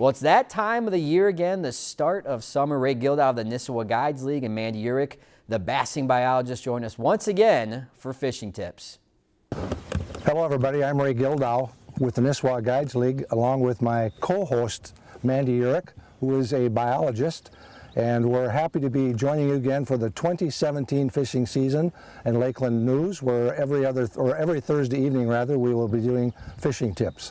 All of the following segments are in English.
Well, it's that time of the year again, the start of summer. Ray Gildow of the Nisswa Guides League and Mandy Uhrich, the bassing biologist, join us once again for fishing tips. Hello, everybody. I'm Ray Gildow with the Nisswa Guides League, along with my co-host, Mandy Uhrich, who is a biologist and we're happy to be joining you again for the 2017 fishing season in Lakeland News where every other or every Thursday evening rather we will be doing fishing tips.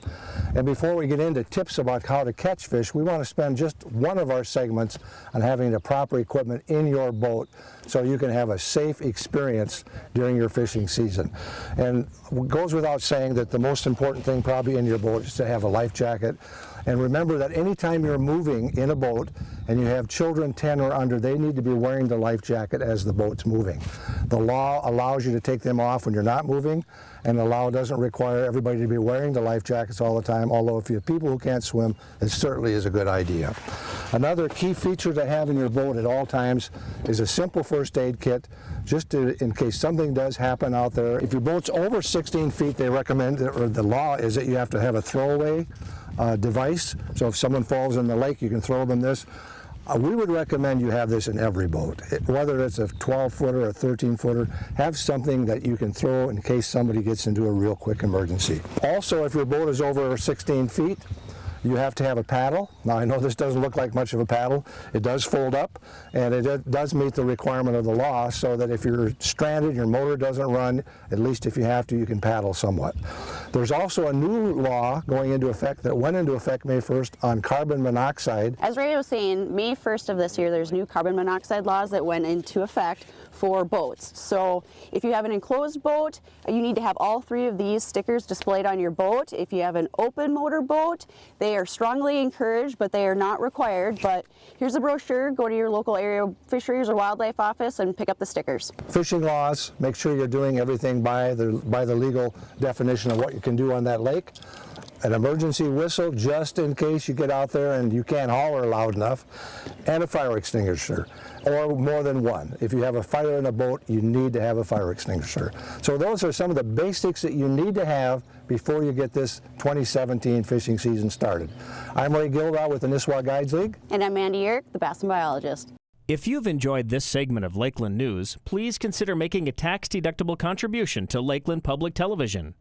And before we get into tips about how to catch fish we want to spend just one of our segments on having the proper equipment in your boat so you can have a safe experience during your fishing season. And it goes without saying that the most important thing probably in your boat is to have a life jacket and remember that anytime you're moving in a boat and you have children 10 or under, they need to be wearing the life jacket as the boat's moving. The law allows you to take them off when you're not moving, and the law doesn't require everybody to be wearing the life jackets all the time, although if you have people who can't swim, it certainly is a good idea. Another key feature to have in your boat at all times is a simple first aid kit, just to, in case something does happen out there. If your boat's over 16 feet, they recommend, or the law is that you have to have a throwaway uh, device. So if someone falls in the lake, you can throw them this. Uh, we would recommend you have this in every boat. It, whether it's a 12 footer or a 13 footer, have something that you can throw in case somebody gets into a real quick emergency. Also, if your boat is over 16 feet, you have to have a paddle. Now I know this doesn't look like much of a paddle. It does fold up and it does meet the requirement of the law so that if you're stranded, your motor doesn't run, at least if you have to, you can paddle somewhat. There's also a new law going into effect that went into effect May 1st on carbon monoxide. As Ray was saying, May 1st of this year, there's new carbon monoxide laws that went into effect for boats. So if you have an enclosed boat, you need to have all three of these stickers displayed on your boat. If you have an open motor boat, they are strongly encouraged, but they are not required. But here's a brochure. Go to your local area fisheries or wildlife office and pick up the stickers. Fishing laws, make sure you're doing everything by the, by the legal definition of what you can do on that lake an emergency whistle just in case you get out there and you can't holler loud enough, and a fire extinguisher, or more than one. If you have a fire in a boat, you need to have a fire extinguisher. So those are some of the basics that you need to have before you get this 2017 fishing season started. I'm Ray Gildow with the Nisswa Guides League. And I'm Mandy Uhrich, the bass biologist. If you've enjoyed this segment of Lakeland News, please consider making a tax-deductible contribution to Lakeland Public Television.